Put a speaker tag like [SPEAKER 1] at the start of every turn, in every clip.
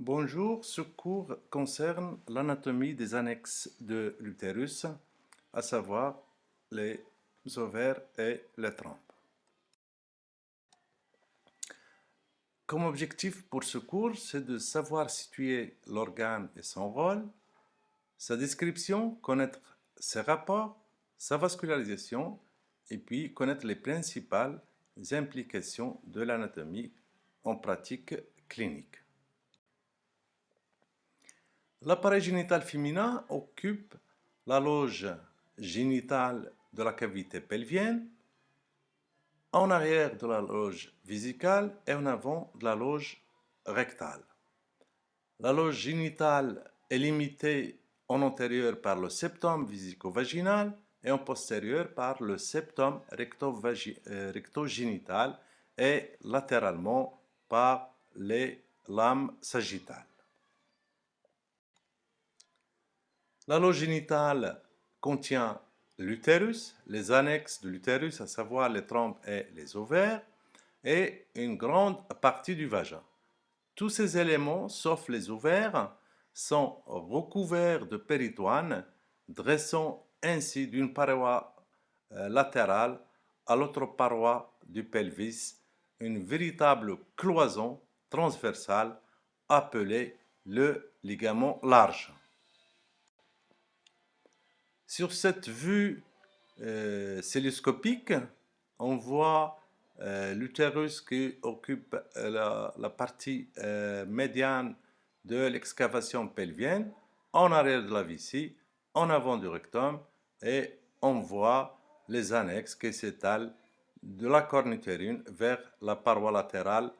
[SPEAKER 1] Bonjour, ce cours concerne l'anatomie des annexes de l'utérus, à savoir les ovaires et les trompes. Comme objectif pour ce cours, c'est de savoir situer l'organe et son rôle, sa description, connaître ses rapports, sa vascularisation, et puis connaître les principales implications de l'anatomie en pratique clinique. L'appareil génital féminin occupe la loge génitale de la cavité pelvienne, en arrière de la loge vésicale et en avant de la loge rectale. La loge génitale est limitée en antérieur par le septum vésico-vaginal et en postérieur par le septum euh, rectogénital et latéralement par les lames sagittales. La loge génitale contient l'utérus, les annexes de l'utérus, à savoir les trompes et les ovaires, et une grande partie du vagin. Tous ces éléments, sauf les ovaires, sont recouverts de péritoine, dressant ainsi d'une paroi euh, latérale à l'autre paroi du pelvis une véritable cloison transversale appelée le ligament large. Sur cette vue euh, celluloscopique, on voit euh, l'utérus qui occupe la, la partie médiane de l'excavation pelvienne, en arrière de la vessie, en avant du rectum, et on voit les annexes qui s'étalent de la corne utérine vers la paroi latérale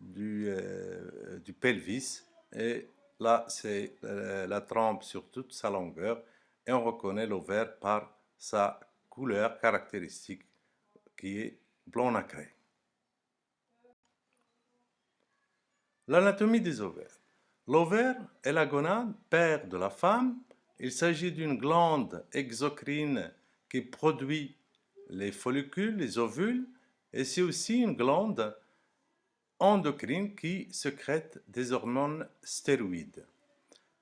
[SPEAKER 1] du, euh, du pelvis. Et là, c'est euh, la trompe sur toute sa longueur. Et on reconnaît l'ovaire par sa couleur caractéristique qui est blanc nacré. L'anatomie des ovaires. L'ovaire est la gonade, père de la femme. Il s'agit d'une glande exocrine qui produit les follicules, les ovules, et c'est aussi une glande endocrine qui sécrète des hormones stéroïdes.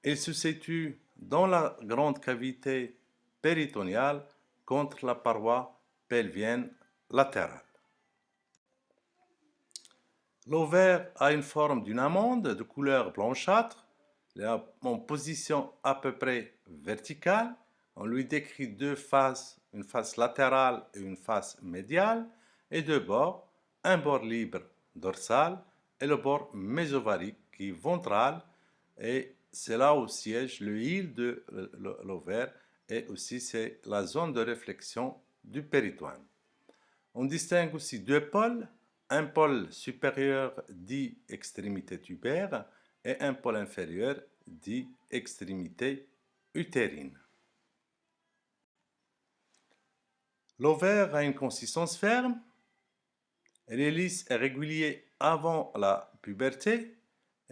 [SPEAKER 1] Il se situe dans la grande cavité péritoniale contre la paroi pelvienne latérale. L'ovaire a une forme d'une amande de couleur blanchâtre, en position à peu près verticale. On lui décrit deux faces, une face latérale et une face médiale, et deux bords, un bord libre dorsal et le bord mésovarique qui est ventral, et c'est là où siège le hile de l'ovaire, et aussi c'est la zone de réflexion du péritoine. On distingue aussi deux pôles, un pôle supérieur dit extrémité tubaire et un pôle inférieur dit extrémité utérine. L'ovaire a une consistance ferme, elle est lisse et régulière avant la puberté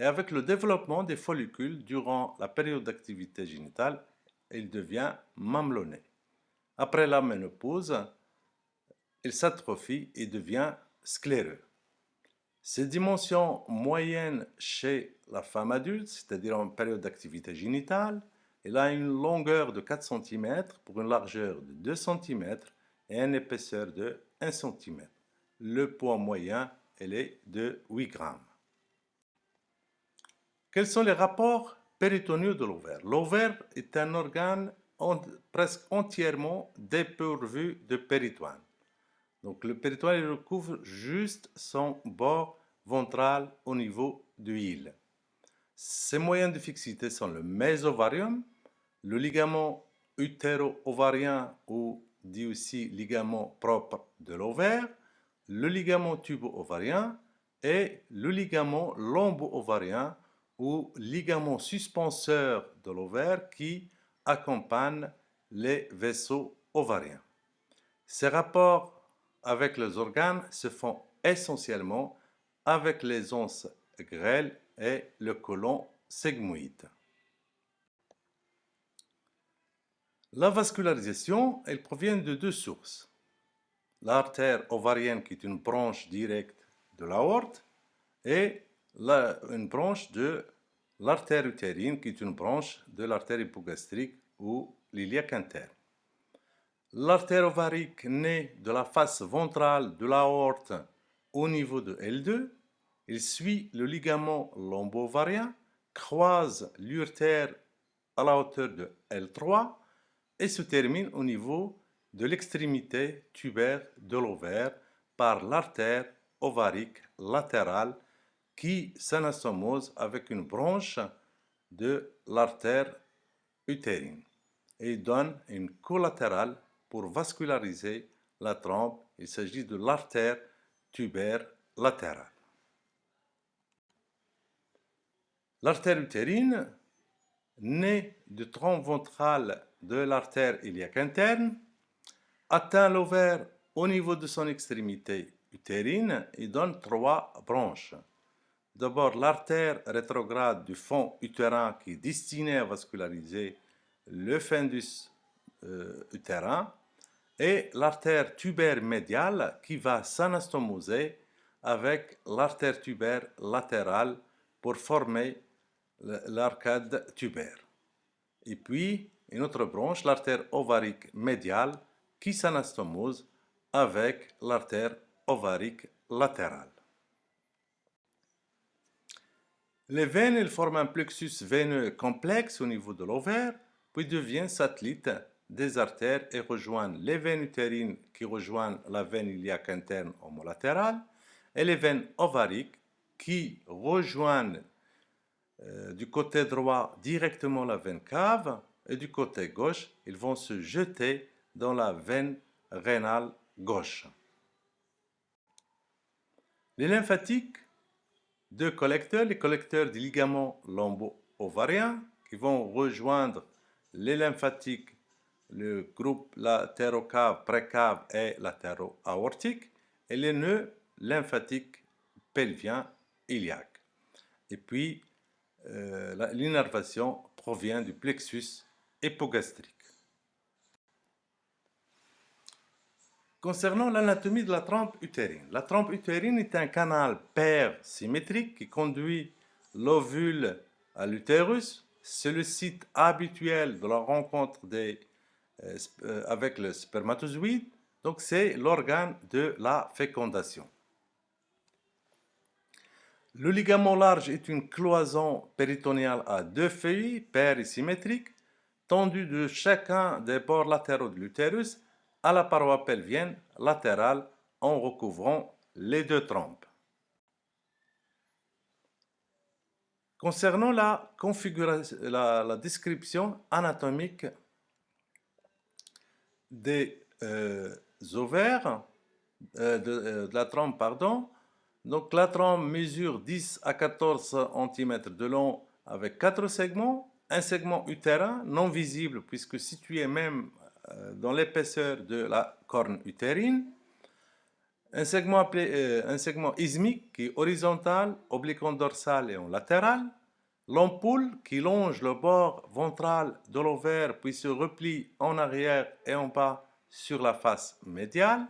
[SPEAKER 1] et avec le développement des follicules durant la période d'activité génitale, il devient mamelonné. Après la ménopause, il s'atrophie et devient scléreux. Ces dimensions moyennes chez la femme adulte, c'est-à-dire en période d'activité génitale, elle a une longueur de 4 cm pour une largeur de 2 cm et une épaisseur de 1 cm. Le poids moyen elle est de 8 grammes. Quels sont les rapports péritoniaux de l'ovaire? L'ovaire est un organe presque entièrement dépourvu de péritoine. Donc le péritoine recouvre juste son bord ventral au niveau du hile. Ses moyens de fixité sont le mésovarium, le ligament utéro-ovarien ou dit aussi ligament propre de l'ovaire, le ligament tubo-ovarien et le ligament lombo-ovarien ou ligament suspenseur de l'ovaire qui accompagne les vaisseaux ovariens. Ces rapports avec les organes se font essentiellement avec les onces grêles et le côlon sigmoïde. La vascularisation, elle provient de deux sources. L'artère ovarienne qui est une branche directe de l'aorte et une branche de l'artère utérine qui est une branche de l'artère hypogastrique ou l'iliaque interne. L'artère ovarique naît de la face ventrale de l'aorte au niveau de L2. Il suit le ligament lombo-ovarien, croise l'urtère à la hauteur de L3 et se termine au niveau de l'extrémité tubaire de l'ovaire par l'artère ovarique latérale qui s'anastomose avec une branche de l'artère utérine et donne une collatérale pour vasculariser la trompe. Il s'agit de l'artère tubaire latérale. L'artère utérine naît du tronc ventral de l'artère iliaque interne, atteint l'ovaire au niveau de son extrémité utérine et donne trois branches. D'abord, l'artère rétrograde du fond utérin qui est destinée à vasculariser le fundus euh, utérin et l'artère tubaire médiale qui va s'anastomoser avec l'artère tubaire latérale pour former l'arcade tubaire. Et puis, une autre branche, l'artère ovarique médiale, qui s'anastomose avec l'artère ovarique latérale. Les veines elles forment un plexus veineux complexe au niveau de l'ovaire, puis deviennent satellites des artères et rejoignent les veines utérines qui rejoignent la veine iliaque interne homolatérale et les veines ovariques qui rejoignent euh, du côté droit directement la veine cave et du côté gauche, ils vont se jeter dans la veine rénale gauche. Les lymphatiques, deux collecteurs, les collecteurs du ligament lombo-ovarien qui vont rejoindre les lymphatiques, le groupe latérocave, précave et latéro-aortique et les nœuds lymphatiques pelviens iliaques. Et puis, euh, l'innervation provient du plexus hypogastrique. Concernant l'anatomie de la trompe utérine, la trompe utérine est un canal pair symétrique qui conduit l'ovule à l'utérus. C'est le site habituel de la rencontre des, euh, euh, avec le spermatozoïde. Donc c'est l'organe de la fécondation. Le ligament large est une cloison péritonéale à deux feuilles, paires et symétriques, tendues de chacun des bords latéraux de l'utérus à la paroi pelvienne latérale en recouvrant les deux trompes. Concernant la, configuration, la, description anatomique des euh, ovaires, euh, euh, de, la trompe, pardon, donc la trompe mesure 10 à 14 cm de long avec quatre segments, un segment utérin non visible puisque situé même dans l'épaisseur de la corne utérine, un segment, appelé, euh, un segment ismique qui est horizontal, obliquo-dorsal et en latéral, l'ampoule qui longe le bord ventral de l'ovaire puis se replie en arrière et en bas sur la face médiale,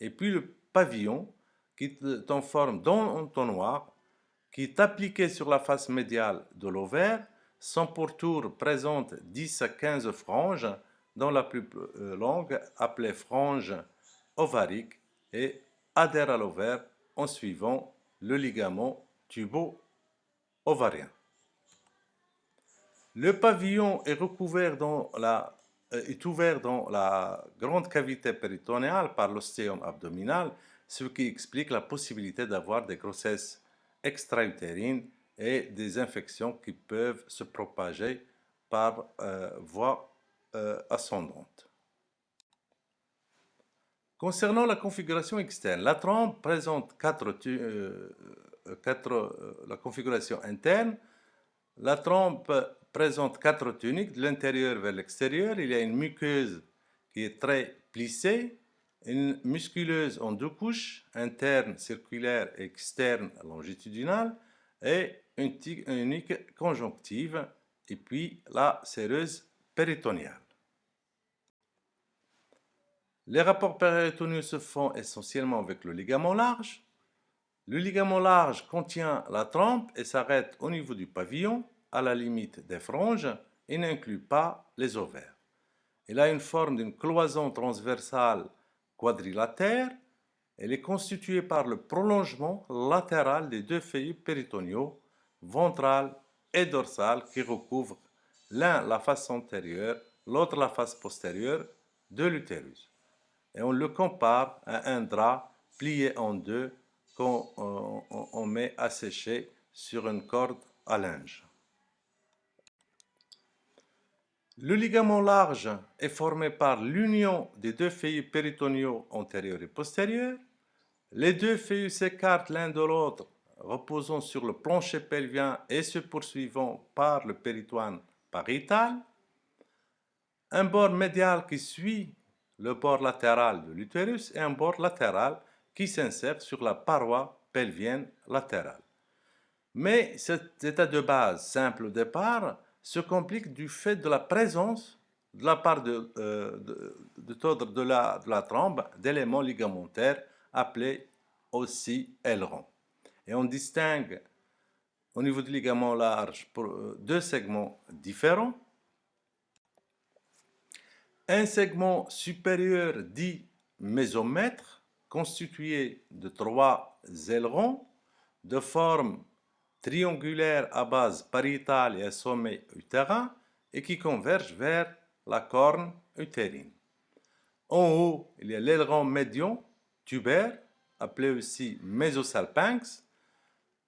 [SPEAKER 1] et puis le pavillon qui est en forme d'entonnoir, qui est appliqué sur la face médiale de l'ovaire. Son pourtour présente 10 à 15 franges, dont la plus euh, longue, appelée frange ovarique, et adhère à l'ovaire en suivant le ligament tubo-ovarien. Le pavillon est dans la euh, est ouvert dans la grande cavité péritonéale par l'ostéum abdominal ce qui explique la possibilité d'avoir des grossesses extra-utérines et des infections qui peuvent se propager par euh, voie euh, ascendante. Concernant la configuration externe, la trompe présente quatre, euh, la configuration interne. La trompe présente quatre tuniques de l'intérieur vers l'extérieur. Il y a une muqueuse qui est très plissée une musculeuse en deux couches, interne circulaire externe longitudinale, et une unique conjonctive, et puis la séreuse péritoniale. Les rapports péritoniaux se font essentiellement avec le ligament large. Le ligament large contient la trompe et s'arrête au niveau du pavillon. à la limite des franges et n'inclut pas les ovaires. Elle a une forme d'une cloison transversale quadrilatère. Elle est constituée par le prolongement latéral des deux feuillets péritoniaux, ventral et dorsal, qui recouvrent l'un la face antérieure, l'autre la face postérieure de l'utérus. Et on le compare à un drap plié en deux qu'on on, met à sécher sur une corde à linge. Le ligament large est formé par l'union des deux feuillets péritoniaux antérieurs et postérieurs. Les deux feuillets s'écartent l'un de l'autre, reposant sur le plancher pelvien et se poursuivant par le péritoine pariétal. Un bord médial qui suit le bord latéral de l'utérus et un bord latéral qui s'insère sur la paroi pelvienne latérale. Mais cet état de base simple au départ se complique du fait de la présence de la part de, euh, de, la, de trombe d'éléments ligamentaires appelés aussi ailerons. Et on distingue au niveau du ligament large pour euh, deux segments différents. Un segment supérieur dit mésomètre, constitué de trois ailerons de forme triangulaire à base pariétale et à sommet utérin et qui convergent vers la corne utérine. En haut, il y a l'aileron médian tubaire, appelé aussi mésosalpinx,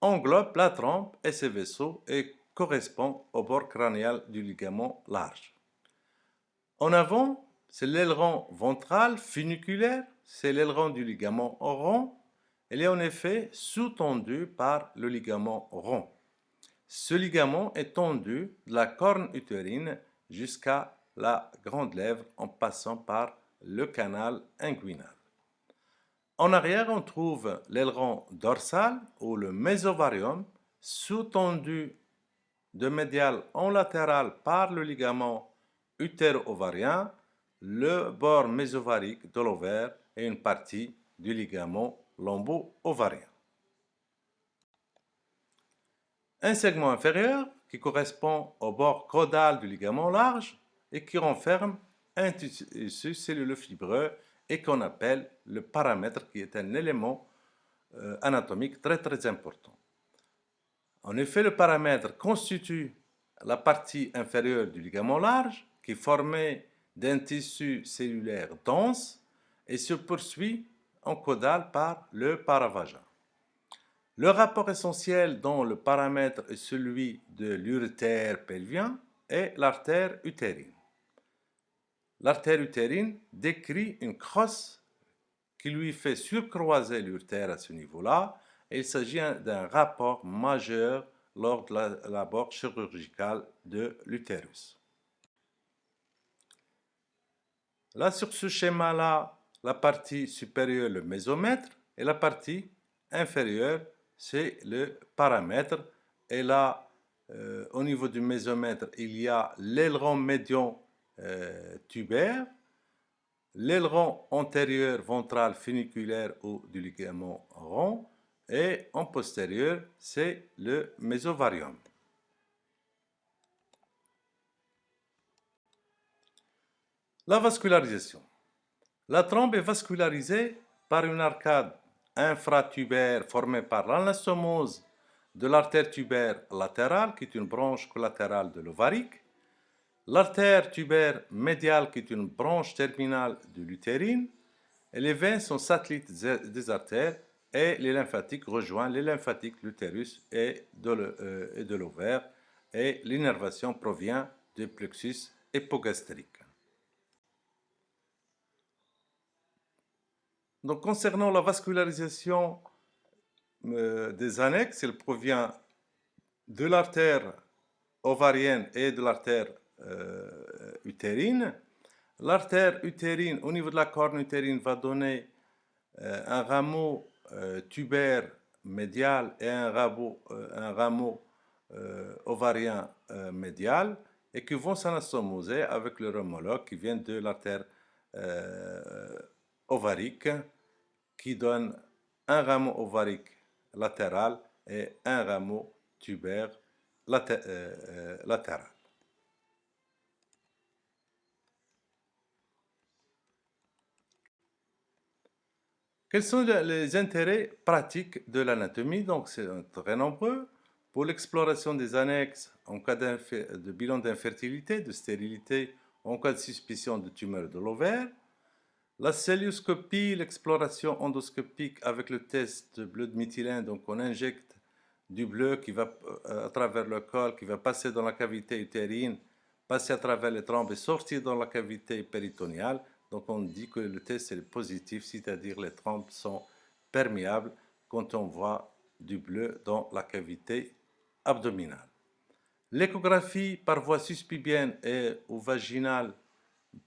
[SPEAKER 1] englobe la trompe et ses vaisseaux et correspond au bord crânial du ligament large. En avant, c'est l'aileron ventral funiculaire, c'est l'aileron du ligament rond elle est en effet sous-tendue par le ligament rond. Ce ligament est tendu de la corne utérine jusqu'à la grande lèvre en passant par le canal inguinal. En arrière, on trouve l'aileron dorsal ou le mésovarium sous-tendu de médial en latéral par le ligament utéro-ovarien, le bord mésovarique de l'ovaire et une partie du ligament lombo-ovarien. Un segment inférieur qui correspond au bord caudal du ligament large et qui renferme un tissu celluleux fibreux et qu'on appelle le paramètre qui est un élément euh, anatomique très très important. En effet, le paramètre constitue la partie inférieure du ligament large qui est formée d'un tissu cellulaire dense et se poursuit en caudal par le paravagin. Le rapport essentiel dont le paramètre est celui de l'urétère pelvien est l'artère utérine. L'artère utérine décrit une crosse qui lui fait surcroiser l'urétère à ce niveau-là. Il s'agit d'un rapport majeur lors de l'abord chirurgical de l'utérus. Là, sur ce schéma-là, la partie supérieure, le mésomètre, et la partie inférieure, c'est le paramètre. Et là, euh, au niveau du mésomètre, il y a l'aileron médian euh, tubaire, l'aileron antérieur ventral funiculaire ou du ligament rond, et en postérieur, c'est le mésovarium. La vascularisation. La trompe est vascularisée par une arcade infratubaire formée par l'anastomose de l'artère tubaire latérale, qui est une branche collatérale de l'ovarique, l'artère tubaire médiale, qui est une branche terminale de l'utérine, et les veines sont satellites des artères, et les lymphatiques rejoignent les lymphatiques l'utérus et de l'ovaire, et l'innervation provient du plexus hypogastrique. Donc, concernant la vascularisation euh, des annexes, elle provient de l'artère ovarienne et de l'artère euh, utérine. L'artère utérine, au niveau de la corne utérine, va donner euh, un rameau tubaire médial et un rameau, un rameau ovarien médial et qui vont s'anastomoser avec leur homologue qui vient de l'artère ovarique qui donne un rameau ovarique latéral et un rameau tubaire latérale. Quels sont les intérêts pratiques de l'anatomie? Donc, c'est très nombreux. Pour l'exploration des annexes en cas de bilan d'infertilité, de stérilité, en cas de suspicion de tumeur de l'ovaire, la célioscopie, l'exploration endoscopique avec le test bleu de méthylène, donc on injecte du bleu qui va euh, à travers le col, qui va passer dans la cavité utérine, passer à travers les trompes et sortir dans la cavité péritoniale. Donc on dit que le test est positif, c'est-à-dire les trompes sont perméables quand on voit du bleu dans la cavité abdominale. L'échographie par voie suspibienne et ou vaginale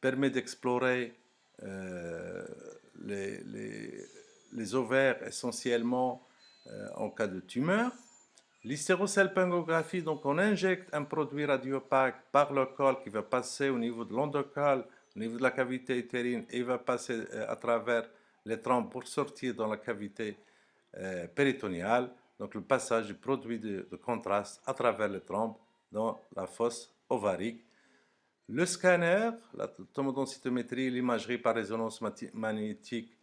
[SPEAKER 1] permet d'explorer euh, les, ovaires essentiellement euh, en cas de tumeur. L'hystérosalpingographie, donc on injecte un produit radiopaque par le col qui va passer au niveau de l'endocole au niveau de la cavité utérine il va passer euh, à travers les trompes pour sortir dans la cavité euh, péritoniale. Donc le passage du produit de, contraste à travers les trompes dans la fosse ovarique. Le scanner, la tomodensitométrie, l'imagerie par résonance magnétique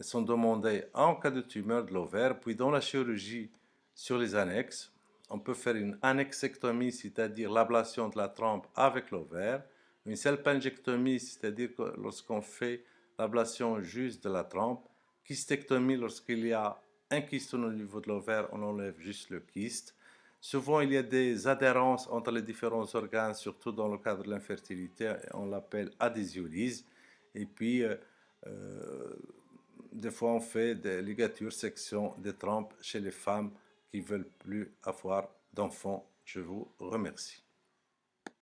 [SPEAKER 1] sont demandés en cas de tumeur de l'ovaire. Puis dans la chirurgie sur les annexes, on peut faire une annexectomie, c'est-à-dire l'ablation de la trompe avec l'ovaire. Une salpingectomie, c'est-à-dire lorsqu'on fait l'ablation juste de la trompe. Kystectomie, lorsqu'il y a un kyste au niveau de l'ovaire, on enlève juste le kyste. Souvent, il y a des adhérences entre les différents organes, surtout dans le cadre de l'infertilité, on l'appelle adhésiolyse. Et puis, euh, euh, des fois, on fait des ligatures, sections des trompes chez les femmes qui veulent plus avoir d'enfants. Je vous remercie.